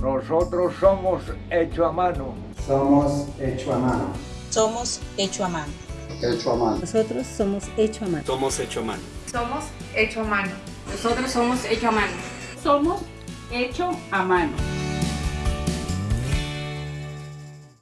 Nosotros somos hecho a mano. Somos hecho a mano. Somos hecho a mano. Hecho a mano. Nosotros somos hecho a mano. Somos hecho a mano. Somos hecho a mano. Nosotros somos hecho a mano. Somos hecho a mano.